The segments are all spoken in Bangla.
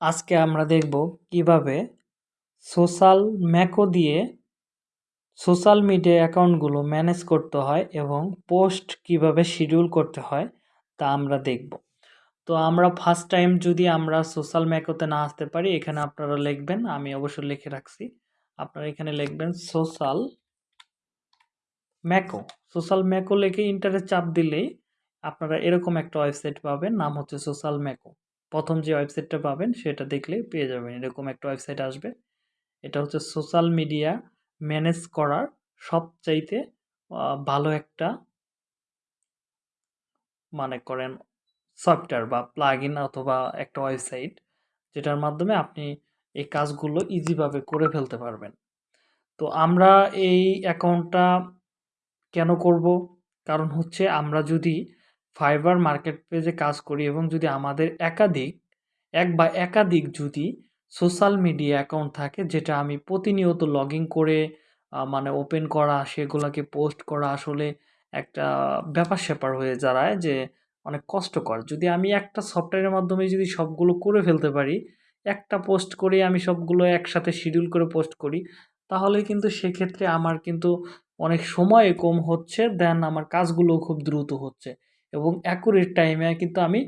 আজকে আমরা দেখব কীভাবে সোশ্যাল ম্যাকো দিয়ে সোশ্যাল মিডিয়া অ্যাকাউন্টগুলো ম্যানেজ করতে হয় এবং পোস্ট কীভাবে শিডিউল করতে হয় তা আমরা দেখব। তো আমরা ফার্স্ট টাইম যদি আমরা সোশ্যাল ম্যাকোতে না আসতে পারি, এখানে আপনারা লিখবেন, আমি অবশ্য লিখে রাখছি। আপনারা এখানে লিখবেন সোশ্যাল ম্যাকো। সোশ্যাল ম্যাকো লিখে ইন্টারে চাপ দিলেই আপনারা এরকম একটা ওয়েবসাইট পাবেন, নাম হচ্ছে সোশ্যাল ম্যাকো। প্রথম যে ওয়েবসাইটটা পাবেন সেটা দেখলে পেয়ে যাবেন। এরকম একটা ওয়েবসাইট আসবে। এটা হচ্ছে সোশ্যাল মিডিয়া ম্যানেজ করার সবচাইতে ভালো একটা মানে করেন সফটওয়্যার বা প্লাগ অথবা একটা ওয়েবসাইট যেটার মাধ্যমে আপনি এই কাজগুলো ইজিভাবে করে ফেলতে পারবেন। তো আমরা এই অ্যাকাউন্টটা কেন করব? কারণ হচ্ছে আমরা যদি ফাইবার মার্কেট পেজে কাজ করি এবং যদি আমাদের একাধিক, এক বা একাধিক যদি সোশ্যাল মিডিয়া অ্যাকাউন্ট থাকে, যেটা আমি প্রতিনিয়ত লগ করে মানে ওপেন করা, সেগুলোকে পোস্ট করা আসলে একটা ব্যাপার স্যাপার হয়ে দাঁড়ায় যে অনেক কষ্টকর। যদি আমি একটা সফটওয়্যারের মাধ্যমে যদি সবগুলো করে ফেলতে পারি, একটা পোস্ট করে আমি সবগুলো একসাথে শিডিউল করে পোস্ট করি, তাহলে কিন্তু সেক্ষেত্রে আমার কিন্তু অনেক সময় কম হচ্ছে দেন আমার কাজগুলো খুব দ্রুত হচ্ছে। এবং অ্যাকুরেট টাইমে কিন্তু আমি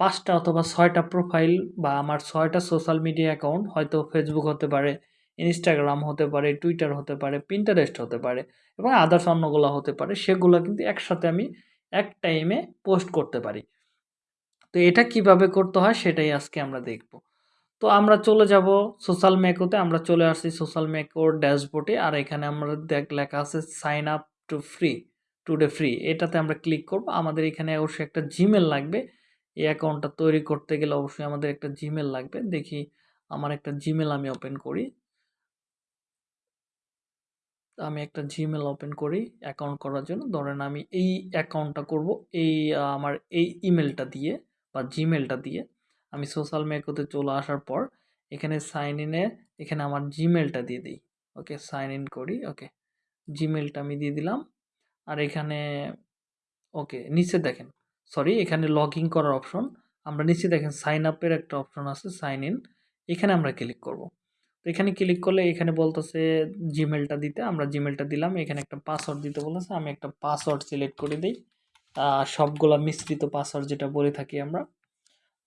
পাঁচটা অথবা ছয়টা প্রোফাইল বা আমার ছয়টা সোশ্যাল মিডিয়া অ্যাকাউন্ট হয়তো ফেসবুক হতে পারে ইনস্টাগ্রাম হতে পারে টুইটার হতে পারে পিন্টারেস্ট হতে পারে এবং আদার্স অন্যগুলো হতে পারে, সেগুলো কিন্তু একসাথে আমি এক টাইমে পোস্ট করতে পারি। তো এটা কীভাবে করতে হয় সেটাই আজকে আমরা দেখব। তো আমরা চলে যাব সোশ্যাল ম্যাকোতে আমরা চলে আসছি সোশ্যাল ম্যাকোর ড্যাশবোর্ডে আর এখানে আমরা দেখ, লেখা আছে sign up to free today free এটাতে আমরা ক্লিক করব। আমাদের এখানে অবশ্যই একটা জিমেল লাগবে। এই অ্যাকাউন্টটা তৈরি করতে গেলে অবশ্যই আমাদের একটা জিমেল লাগবে। দেখি আমার একটা জিমেল আমি ওপেন করি। আমি একটা জিমেল ওপেন করি অ্যাকাউন্ট করার জন্য। ধরেন আমি এই অ্যাকাউন্টটা করব, এই আমার এই ইমেলটা দিয়ে বা জিমেলটা দিয়ে। আমি সোশ্যাল মিডিয়াতে চলে আসার পর এখানে সাইন ইনে এখানে আমার জিমেলটা দিয়ে দিই। ওকে সাইন ইন করি। ওকে জিমেলটা আমি দিয়ে দিলাম। আর এখানে, ওকে, নিচে দেখেন। সরি, এখানে লগ ইন করার অপশন। আমরা নিচে দেখেন সাইন আপের একটা অপশন আছে, সাইন ইন। এখানে আমরা ক্লিক করব। তো এখানে ক্লিক করলে এখানে বলতেছে জিমেলটা দিতে। আমরা জিমেলটা দিলাম। এখানে একটা পাসওয়ার্ড দিতে বলেছে আমি একটা পাসওয়ার্ড সিলেক্ট করে দিই। সবগুলা মিশ্রিত পাসওয়ার্ড যেটা বলে থাকি আমরা,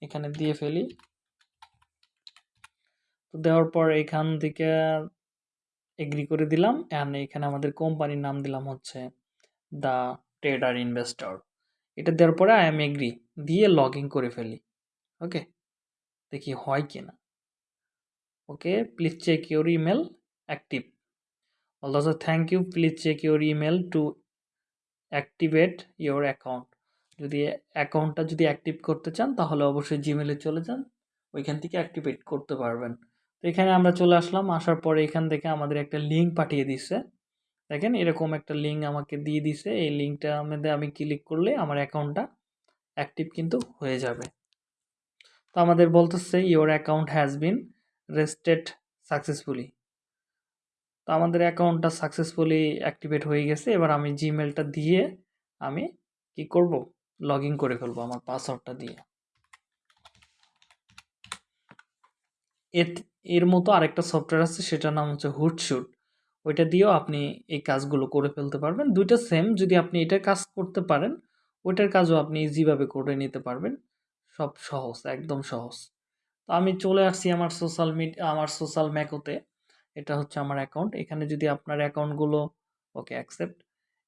এখানে দিয়ে ফেলি। তো দেওয়ার পর এখান থেকে, এগ্রি করে দিলাম। অ্যান্ড এখানে আমাদের কোম্পানির নাম দিলাম হচ্ছে দ্য ট্রেডার ইনভেস্টর। এটা দেওয়ার পরে আই এম এগ্রি দিয়ে লগ ইন করে ফেলি। ওকে? দেখি হয় কি না। Okay please check your email active also thank you please check your email to activate your account যদি অ্যাকাউন্টটা যদি অ্যাক্টিভ করতে চান, তাহলে অবশ্যই জিমেলে চলে যান। ওইখান থেকে অ্যাক্টিভেট করতে পারবেন। তো এখানে আমরা চলে আসলাম। আসার পরে এখান থেকে আমাদের একটা লিঙ্ক পাঠিয়ে দিচ্ছে দেখেন এরকম একটা লিঙ্ক আমাকে দিয়ে দিছে। এই লিঙ্কটার মধ্যে আমি ক্লিক করলে আমার অ্যাকাউন্টটা অ্যাক্টিভ কিন্তু হয়ে যাবে। তো আমাদের বলতেছে your account has been rested successfully তো আমাদের অ্যাকাউন্টটা সাকসেসফুলি অ্যাক্টিভেট হয়ে গেছে। এবার আমি জিমেলটা দিয়ে আমি কি করব? লগ করে ফেলব আমার পাসওয়ার্ডটা দিয়ে। এর এর মতো আরেকটা সফটওয়্যার আছে, সেটার নাম হচ্ছে হুটশুট ওইটা দিয়েও আপনি এই কাজগুলো করে ফেলতে পারবেন। দুইটা সেম যদি আপনি এটার কাজ করতে পারেন, ওইটার কাজও আপনি ইজিভাবে করে নিতে পারবেন। সব সহজ, একদম সহজ। তো আমি চলে আসছি আমার সোশ্যাল মিডিয়া আমার সোশ্যাল ম্যাকোতে এটা হচ্ছে আমার অ্যাকাউন্ট এখানে যদি আপনার অ্যাকাউন্টগুলো ওকে অ্যাকসেপ্ট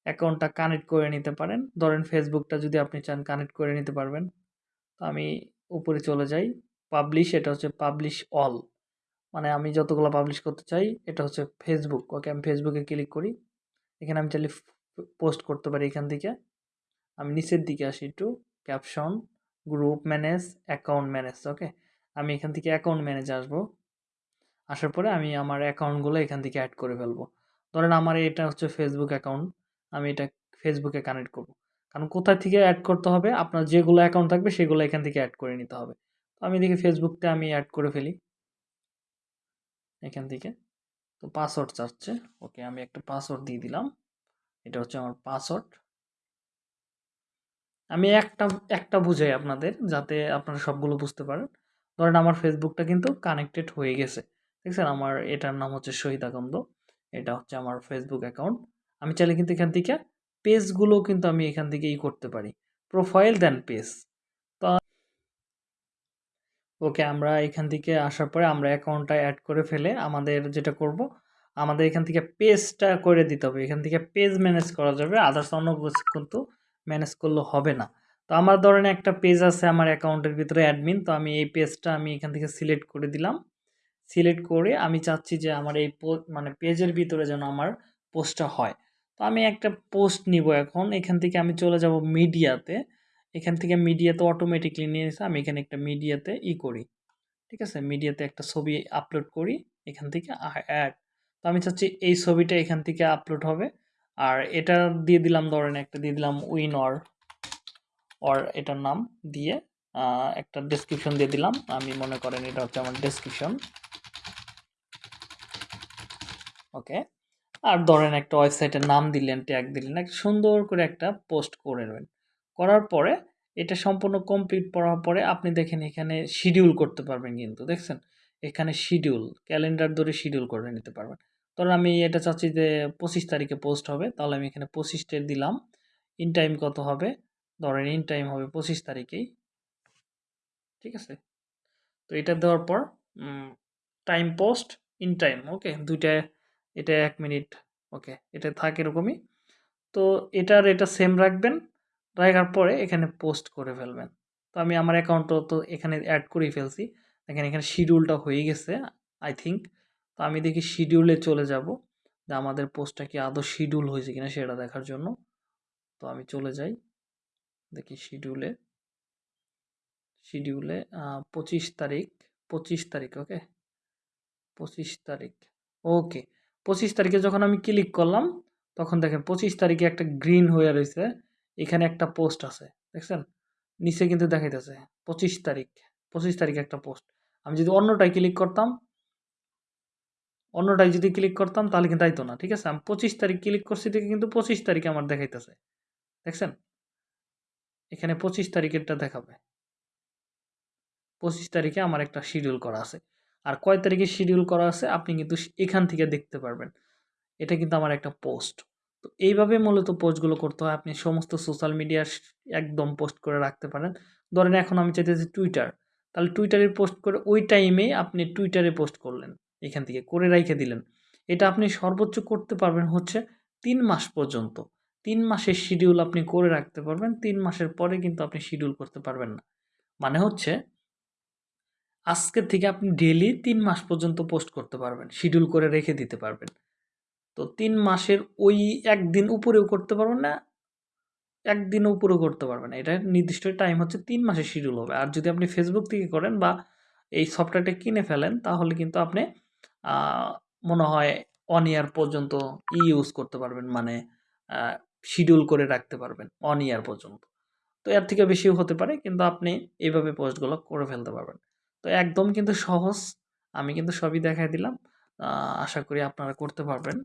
অ্যাকাউন্টটা কানেক্ট করে নিতে পারেন। ধরেন ফেসবুকটা যদি আপনি চান কানেক্ট করে নিতে পারবেন। তো আমি উপরে চলে যাই। পাবলিশ এটা হচ্ছে পাবলিশ অল মানে আমি যতগুলো পাবলিশ করতে চাই, এটা হচ্ছে ফেসবুক ওকে আমি ফেসবুকে ক্লিক করি। এখানে আমি চাইলে পোস্ট করতে পারি এখান থেকে। আমি নিচের দিকে আসি একটু caption group manage account manage okay আমি এখান থেকে অ্যাকাউন্ট ম্যানেজ আসব। আসার পরে আমি আমার অ্যাকাউন্টগুলো এখান থেকে অ্যাড করে ফেলব। ধরেন আমার এটা হচ্ছে ফেসবুক অ্যাকাউন্ট আমি এটা ফেসবুকে কানেক্ট করব। কারণ কোথায় থেকে অ্যাড করতে হবে? আপনার যেগুলো অ্যাকাউন্ট থাকবে, সেগুলো এখান থেকে অ্যাড করে নিতে হবে। তো আমি দেখি ফেসবুকটা আমি অ্যাড করে ফেলি। এখান থেকে। তো পাসওয়ার্ড চাচ্ছে। ওকে, আমি একটা পাসওয়ার্ড দিয়ে দিলাম। এটা হচ্ছে আমার পাসওয়ার্ড আমি একটা একটা বুঝাই আপনাদের যাতে আপনারা সবগুলো বুঝতে পারেন। ধরেন আমার ফেসবুকটা কিন্তু কানেক্টেড হয়ে গেছে। দেখছেন? আমার এটার নাম হচ্ছে শহীদ আকন্দ। এটা হচ্ছে আমার ফেসবুক অ্যাকাউন্ট আমি চাইলে কিন্তু এখান থেকে পেজগুলো কিন্তু আমি এখান থেকে ই করতে পারি। প্রোফাইল দেন পেজ ওকে আমরা এখান থেকে আসার পরে আমরা অ্যাকাউন্টটা অ্যাড করে ফেলে আমাদের যেটা করব, আমাদের এখান থেকে পেজটা করে দিতে হবে। এখান থেকে পেজ ম্যানেজ করা যাবে আদার্স অন্য কিন্তু ম্যানেজ করলে হবে না। তো আমার ধরেন একটা পেজ আছে আমার অ্যাকাউন্টের ভিতরে অ্যাডমিন তো আমি এই পেজটা আমি এখান থেকে সিলেক্ট করে দিলাম। সিলেক্ট করে আমি চাচ্ছি যে আমার এই মানে পেজের ভিতরে যেন আমার পোস্টটা হয়। তো আমি একটা পোস্ট নিব এখন, এখান থেকে আমি চলে যাব মিডিয়াতে এখান থেকে মিডিয়াতে অটোমেটিকলি নিয়ে এসে আমি এখানে একটা মিডিয়াতে ই করি। ঠিক আছে? মিডিয়াতে একটা ছবি আপলোড করি, এখান থেকে অ্যাড তো আমি চাচ্ছি এই ছবিটা এখান থেকে আপলোড হবে। আর এটা দিয়ে দিলাম ধরেন একটা, দিয়ে দিলাম উইন অর অর এটার নাম দিয়ে একটা ডেসক্রিপশন দিয়ে দিলাম। আমি মনে করেন এটা হচ্ছে আমার ডেসক্রিপশন ওকে আর ধরেন একটা ওয়েবসাইটের নাম দিলেন ট্যাগ দিলেন, একটা সুন্দর করে একটা পোস্ট করে নেবেন। করার পরে এটা সম্পূর্ণ কমপ্লিট করার পরে আপনি দেখেন এখানে শিডিউল করতে পারবেন কিন্তু, দেখছেন? এখানে শিডিউল ক্যালেন্ডার ধরে শিডিউল করে নিতে পারবেন। ধরুন আমি এটা চাচ্ছি যে পঁচিশ তারিখে পোস্ট হবে, তাহলে আমি এখানে পঁচিশটে দিলাম। ইন টাইম কত হবে? ধরেন ইন টাইম হবে পঁচিশ তারিখেই। ঠিক আছে? তো এটা দেওয়ার পর time post in time okay দুইটা, এটা এক মিনিট ওকে এটা থাকে এরকমই। তো এটার, এটা সেম রাখবেন। রাখার পরে এখানে পোস্ট করে ফেলবেন। তো আমি আমার অ্যাকাউন্টও তো এখানে অ্যাড করেই ফেলছি। দেখেন এখানে শিডিউলটা হয়ে গেছে আই থিঙ্ক তো আমি দেখি শিডিউলে চলে যাব। যে আমাদের পোস্টটা কি আদৌ শিডিউল হয়েছে কিনা সেটা দেখার জন্য। তো আমি চলে যাই। দেখি শিডিউলে শিডিউলে পঁচিশ তারিখ পঁচিশ তারিখ ওকে পঁচিশ তারিখ ওকে পঁচিশ তারিখে যখন আমি ক্লিক করলাম, তখন দেখেন পঁচিশ তারিখে একটা গ্রিন হয়ে রয়েছে। এখানে একটা পোস্ট আছে, দেখছেন? নিচে কিন্তু দেখাইতেছে, পঁচিশ তারিখ, পঁচিশ তারিখে একটা পোস্ট আমি যদি অন্যটায় ক্লিক করতাম, অন্যটায় যদি ক্লিক করতাম, তাহলে কিন্তু আইতো না, ঠিক আছে? আমি পঁচিশ তারিখ ক্লিক করছি দেখে কিন্তু পঁচিশ তারিখে আমার দেখাইতেছে, দেখছেন? এখানে পঁচিশ তারিখেরটা দেখাবে। পঁচিশ তারিখে আমার একটা শিডিউল করা আছে। আর কয় তারিখে শিডিউল করা আছে, আপনি কিন্তু এখান থেকে দেখতে পারবেন। এটা কিন্তু আমার একটা পোস্ট তো এইভাবে মূলত পোস্টগুলো করতে হয়। আপনি সমস্ত সোশ্যাল মিডিয়ার একদম পোস্ট করে রাখতে পারেন। ধরেন এখন আমি চাইতেছি টুইটার। তাহলে টুইটারে পোস্ট করে ওই টাইমেই আপনি টুইটারে পোস্ট করলেন। এখান থেকে করে রেখে দিলেন। এটা আপনি সর্বোচ্চ করতে পারবেন হচ্ছে তিন মাস পর্যন্ত। তিন মাসের শিডিউল আপনি করে রাখতে পারবেন। তিন মাসের পরে কিন্তু আপনি শিডিউল করতে পারবেন না। মানে হচ্ছে আজকের থেকে আপনি ডেলি তিন মাস পর্যন্ত পোস্ট করতে পারবেন। শিডিউল করে রেখে দিতে পারবেন। তো তিন মাসের ওই একদিন উপরেও করতে পারবেন না একদিন উপরেও করতে পারবেন না। এটা নির্দিষ্ট টাইম হচ্ছে তিন মাসের শিডিউল হবে। আর যদি আপনি ফেসবুক থেকে করেন বা এই সফটওয়্যারটা কিনে ফেলেন, তাহলে কিন্তু আপনি মনে হয় অন ইয়ার পর্যন্ত ই ইউজ করতে পারবেন। মানে শিডিউল করে রাখতে পারবেন অন ইয়ার পর্যন্ত। তো এর থেকে বেশিও হতে পারে, কিন্তু আপনি এইভাবে পোস্টগুলো করে ফেলতে পারবেন। তো একদম কিন্তু সহজ। আমি কিন্তু সবই দেখাই দিলাম। আশা করি আপনারা করতে পারবেন।